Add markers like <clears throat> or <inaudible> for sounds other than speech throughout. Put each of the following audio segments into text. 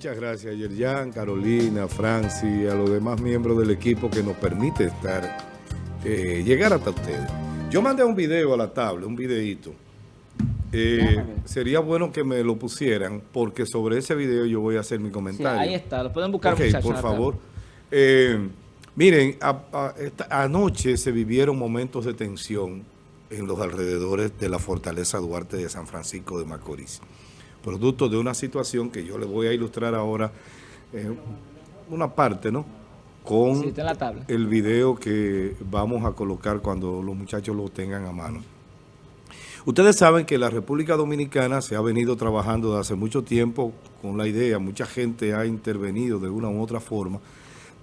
Muchas gracias, Yerjan, Carolina, Franci, a los demás miembros del equipo que nos permite estar, eh, llegar hasta ustedes. Yo mandé un video a la tabla, un videito. Eh, sería bueno que me lo pusieran, porque sobre ese video yo voy a hacer mi comentario. ahí está, lo pueden buscar, Ok, por favor. Eh, miren, anoche se vivieron momentos de tensión en los alrededores de la Fortaleza Duarte de San Francisco de Macorís producto de una situación que yo les voy a ilustrar ahora, eh, una parte, ¿no? Con el video que vamos a colocar cuando los muchachos lo tengan a mano. Ustedes saben que la República Dominicana se ha venido trabajando desde hace mucho tiempo con la idea, mucha gente ha intervenido de una u otra forma,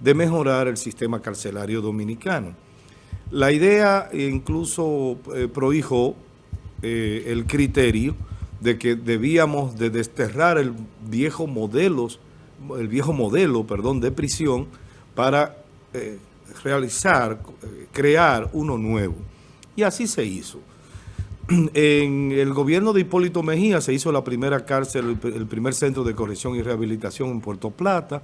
de mejorar el sistema carcelario dominicano. La idea incluso eh, prohijó eh, el criterio de que debíamos de desterrar el viejo modelo, el viejo modelo, perdón, de prisión para eh, realizar, eh, crear uno nuevo. Y así se hizo. <clears throat> En el gobierno de Hipólito Mejía se hizo la primera cárcel, el primer centro de corrección y rehabilitación en Puerto Plata,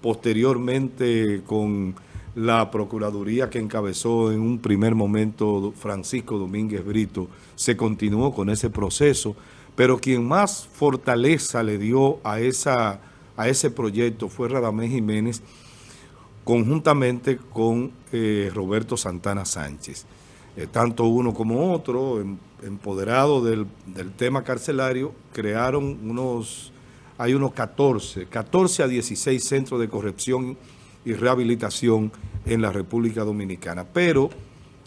posteriormente con la Procuraduría que encabezó en un primer momento Francisco Domínguez Brito, se continuó con ese proceso pero quien más fortaleza le dio a, esa, a ese proyecto fue Radamés Jiménez, conjuntamente con eh, Roberto Santana Sánchez. Eh, tanto uno como otro, em, empoderados del, tema carcelario, crearon unos, hay unos 14, 14 a 16 centros de corrección y rehabilitación en la República Dominicana. Pero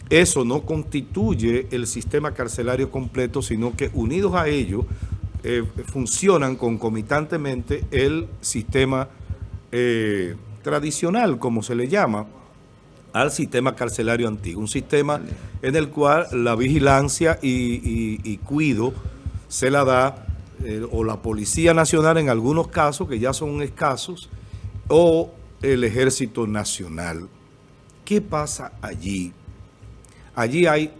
eso no constituye el sistema carcelario completo, sino que unidos a ello eh, funcionan concomitantemente el sistema eh, tradicional, como se le llama, al sistema carcelario antiguo. Un sistema en el cual la vigilancia y, cuido se la da eh, o la Policía Nacional en algunos casos, que ya son escasos, o el Ejército Nacional. ¿Qué pasa allí? Allí hay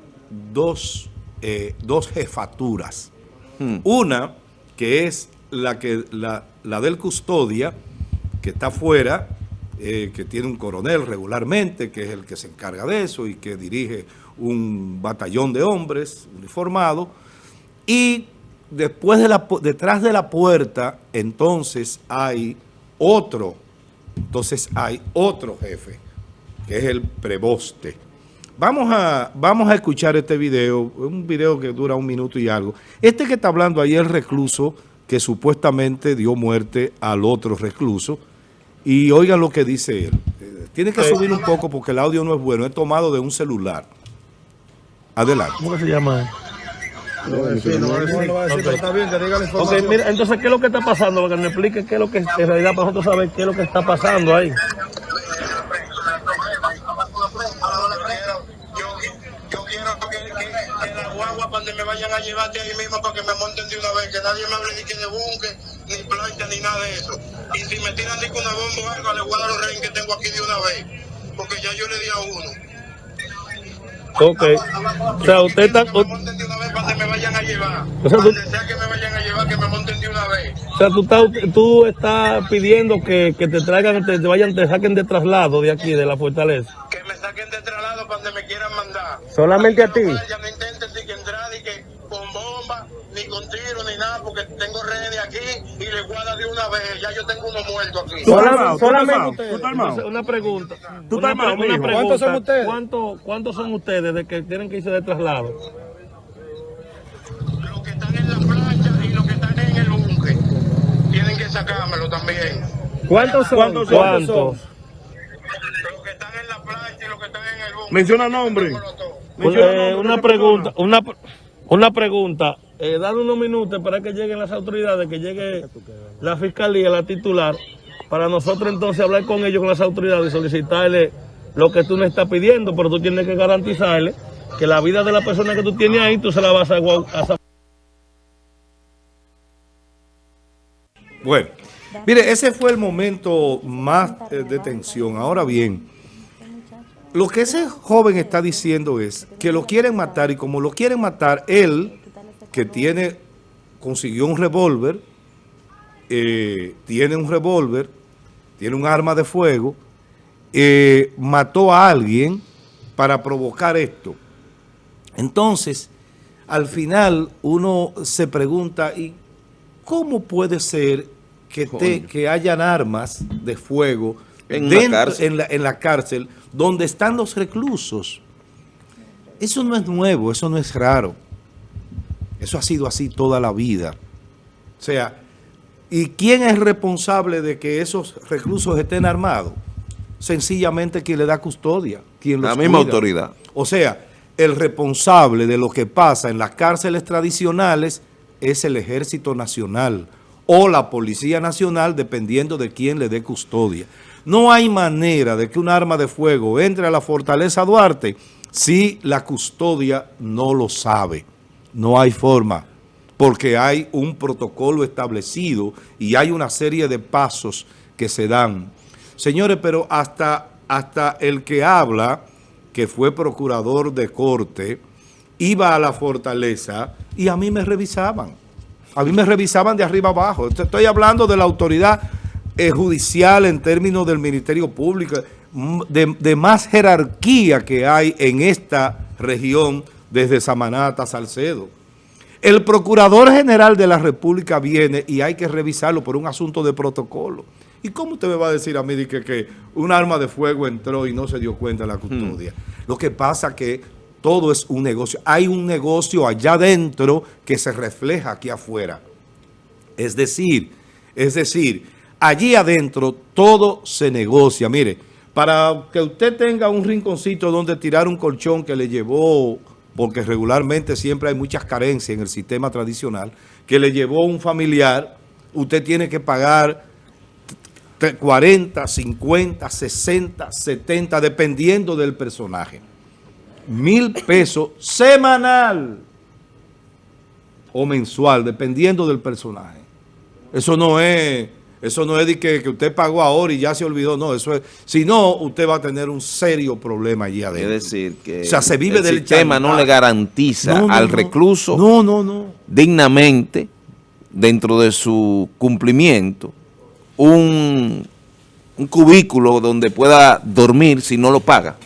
dos, eh, jefaturas. Hmm. Una que es la, que, la, del custodia, que está afuera, eh, que tiene un coronel regularmente, que es el que se encarga de eso y que dirige un batallón de hombres uniformados. Y después de la, detrás de la puerta, entonces hay otro, entonces hay otro jefe, que es el preboste. Vamos a, vamos a escuchar este video, un video que dura un minuto y algo. Este que está hablando ahí es el recluso que supuestamente dio muerte al otro recluso. Y oigan lo que dice él. Tiene que subir un poco porque el audio no es bueno. Es tomado de un celular. Adelante. ¿Cómo se llama? No, mira, entonces, ¿qué es lo que está pasando? Para que me explique qué es lo que, en realidad, para nosotros saber qué es lo que está pasando ahí. Me vayan a llevarte ahí mismo para que me monten de una vez, que nadie me hable ni que de bunque, ni plancha, ni nada de eso. Y si me tiran de con una bomba o algo, le voy a dar los reyes que tengo aquí de una vez, porque ya yo le di a uno. Ok. O sea, usted está... Que me monten de una vez para que me vayan a llevar. O sea, tú... sea que me vayan a llevar, que me monten de una vez. O sea, tú estás, tú estás pidiendo que, que te traigan, te, te, vayan, te saquen de traslado de aquí, de la fortaleza. Que me saquen de traslado para donde me quieran mandar. Solamente a ti. No vayan, no intenten que entrar y que con bomba, ni con tiro, porque tengo redes aquí y le guarda de una vez. Ya yo tengo uno muerto aquí. Solamente, solamente ustedes. Una pregunta. ¿Tú una, una pregunta. ¿Cuántos son ustedes? ¿Cuántos son ustedes de que tienen que irse de traslado? Los que están en la plancha y los que están en el búnker. Tienen que sacármelo también. ¿Cuántos son? ¿Cuántos? ¿Cuántos? Los que están en la plancha y los que están en el búnker. Menciona nombre. Eh, una pregunta, una, una pregunta. Eh, unos minutos para que lleguen las autoridades, que llegue la fiscalía, la titular, para nosotros entonces hablar con ellos, con las autoridades y solicitarle lo que tú me estás pidiendo, pero tú tienes que garantizarle que la vida de la persona que tú tienes ahí, tú se la vas a... a... Bueno, mire, ese fue el momento más eh, de tensión. Ahora bien, lo que ese joven está diciendo es que lo quieren matar y como lo quieren matar, él, que tiene, consiguió un revólver, eh, tiene un revólver, tiene un arma de fuego, eh, mató a alguien para provocar esto. Entonces, al final uno se pregunta, ¿y cómo puede ser que, te, que hayan armas de fuego en, la en, la, en la cárcel donde están los reclusos? Eso no es nuevo, eso no es raro. Eso ha sido así toda la vida. O sea, ¿y quién es responsable de que esos reclusos estén armados? Sencillamente quien le da custodia. Quien la misma autoridad. O sea, el responsable de lo que pasa en las cárceles tradicionales es el Ejército Nacional o la Policía Nacional, dependiendo de quién le dé custodia. No hay manera de que un arma de fuego entre a la Fortaleza Duarte si la custodia no lo sabe. No hay forma, porque hay un protocolo establecido y hay una serie de pasos que se dan. Señores, pero hasta, hasta el que habla, que fue procurador de corte, iba a la fortaleza y a mí me revisaban. A mí me revisaban de arriba abajo. Estoy hablando de la autoridad eh, judicial en términos del Ministerio Público, de, de, más jerarquía que hay en esta región desde Samanata a Salcedo. El Procurador General de la República viene y hay que revisarlo por un asunto de protocolo. ¿Y cómo usted me va a decir a mí que, que un arma de fuego entró y no se dio cuenta de la custodia? Hmm. Lo que pasa que todo es un negocio. Hay un negocio allá adentro que se refleja aquí afuera. Es decir, es decir, allí adentro todo se negocia. Mire, para que usted tenga un rinconcito donde tirar un colchón que le llevó, porque regularmente siempre hay muchas carencias en el sistema tradicional, que le llevó un familiar, usted tiene que pagar 40, 50, 60, 70, dependiendo del personaje. Mil pesos semanal o mensual, dependiendo del personaje. Eso no es, eso no es de que, que, usted pagó ahora y ya se olvidó. No, eso es. Si no, usted va a tener un serio problema allí adentro. Es decir, que o sea, se vive el del sistema no le garantiza no, no, al recluso no, no, no. dignamente, dentro de su cumplimiento, un, un cubículo donde pueda dormir si no lo paga.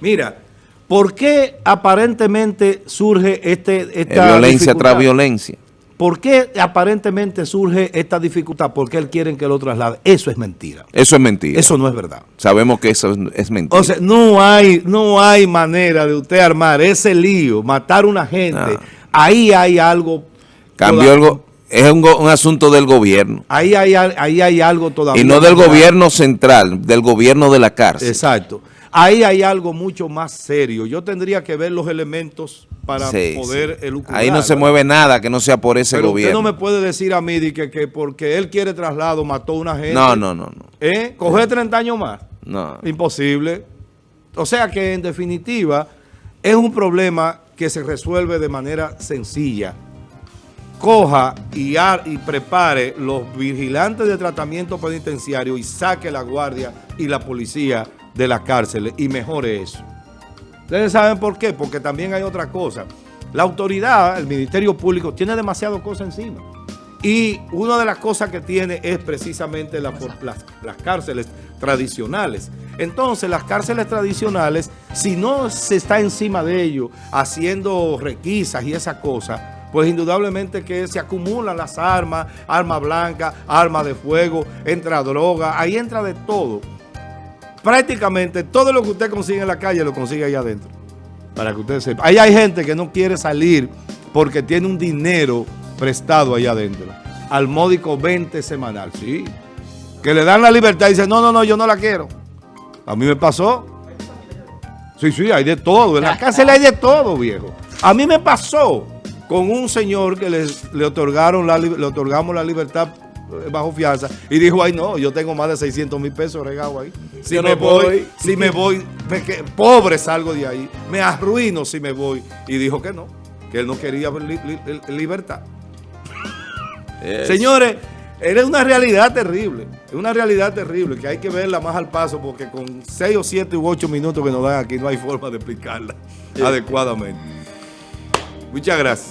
Mira, ¿por qué aparentemente surge este, esta violencia tras violencia. ¿Por qué aparentemente surge esta dificultad? Porque él quieren que lo traslade. Eso es mentira. Eso es mentira. Eso no es verdad. Sabemos que eso es, mentira. O sea, no hay, no hay manera de usted armar ese lío, matar a una gente. No. Ahí hay algo... Cambió el go- es un, un asunto del gobierno. Ahí hay, ahí hay algo todavía. Y no del gobierno central, del gobierno de la cárcel. Exacto. Ahí hay algo mucho más serio. Yo tendría que ver los elementos para Sí, poder sí. elucubrar. Ahí no se mueve nada que no sea por ese Pero gobierno. usted no me puede decir a mí de que, que porque él quiere traslado mató a una gente. no, no, no, no. ¿Eh? ¿Coger 30 años más? no. Imposible. O sea que en definitiva es un problema que se resuelve de manera sencilla. Coja y, ar- y prepare los vigilantes de tratamiento penitenciario y saque la guardia y la policía de las cárceles y mejore eso. Ustedes saben por qué, porque también hay otra cosa. La autoridad, el Ministerio Público, tiene demasiado cosas encima. Y una de las cosas que tiene es precisamente las, las cárceles tradicionales. Entonces, las cárceles tradicionales, si no se está encima de ello, haciendo requisas y esas cosas, pues indudablemente que se acumulan las armas, armas blancas, armas de fuego, entra droga, ahí entra de todo. Prácticamente todo lo que usted consigue en la calle lo consigue ahí adentro. Para que usted sepa. Ahí hay gente que no quiere salir porque tiene un dinero prestado ahí adentro. Al módico 20 semanal, sí. Que le dan la libertad y dicen, no, no, no, yo no la quiero. A mí me pasó. Sí, sí, hay de todo. En la cárcel hay de todo, viejo. A mí me pasó con un señor que les- le, otorgaron la, le otorgamos la libertad bajo fianza y dijo, ay no, yo tengo más de 600 mil pesos regados ahí. Si Yo me no voy, voy. si me voy, me que- pobre salgo de ahí, me arruino si me voy. Y dijo que no, que él no quería li- li- libertad. Es- Señores, es una realidad terrible, es una realidad terrible que hay que verla más al paso porque con 6 o 7 u 8 minutos que nos dan aquí no hay forma de explicarla adecuadamente. Muchas gracias.